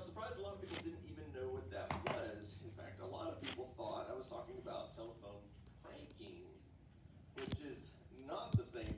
was surprised a lot of